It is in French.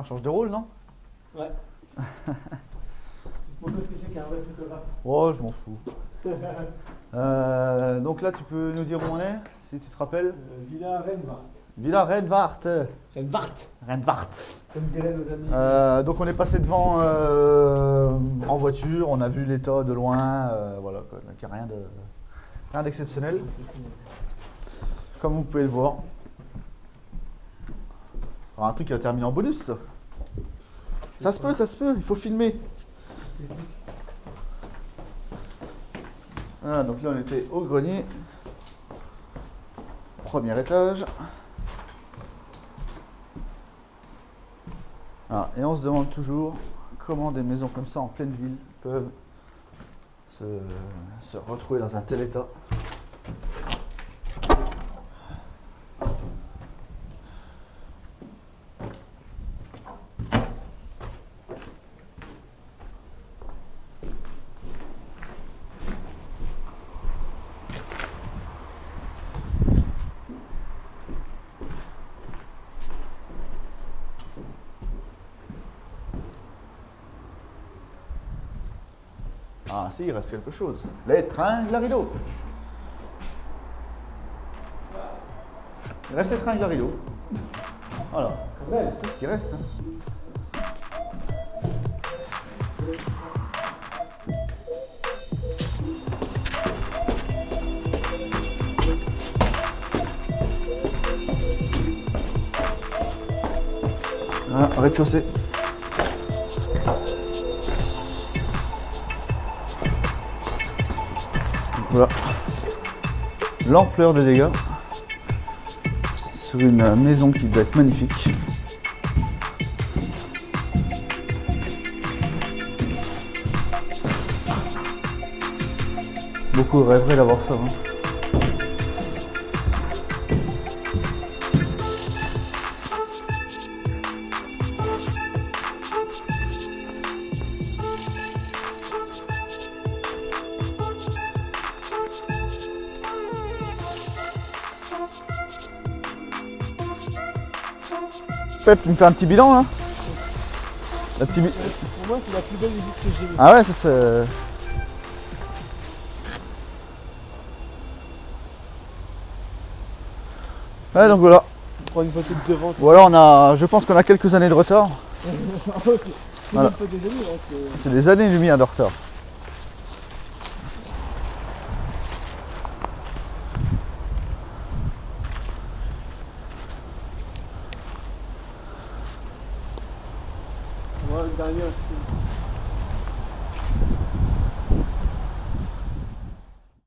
on change de rôle, non Ouais. Montre ce que c'est qu'un vrai photographe. Oh, je m'en fous. Euh, donc là, tu peux nous dire où on est, si tu te rappelles Euh, Villa Renvart. Villa Renvart. Renvart, Renvart. comme diraient nos amis. Euh, donc on est passé devant en voiture, on a vu l'état de loin, voilà, quoi. donc il n'y a rien de rien d'exceptionnel, comme vous pouvez le voir. Alors, un truc qui va terminer en bonus, ça. Se peut, ça se peut, il faut filmer. Voilà, donc là on était au grenier, premier étage. Ah, et on se demande toujours comment des maisons comme ça en pleine ville peuvent se retrouver dans un tel état. Ah si, il reste quelque chose. Les tringles à rideau. Il reste les tringles à rideau. Voilà, c'est tout ce qui reste. hein. Ah, rez-de-chaussée. Voilà. L'ampleur des dégâts sur une maison qui doit être magnifique. Beaucoup rêveraient d'avoir ça. hein. Pep, tu me fais un petit bilan là Un petit bi- Pour moi, c'est la plus belle visite que j'ai eue. Ah ouais, ça c'est. Ouais, donc voilà. Je prends une photo de devant. Voilà, on a, je pense qu'on a quelques années de retard. c'est Voilà. hein, C'est des années-lumière de retard. Ouais, le dernier, c'est-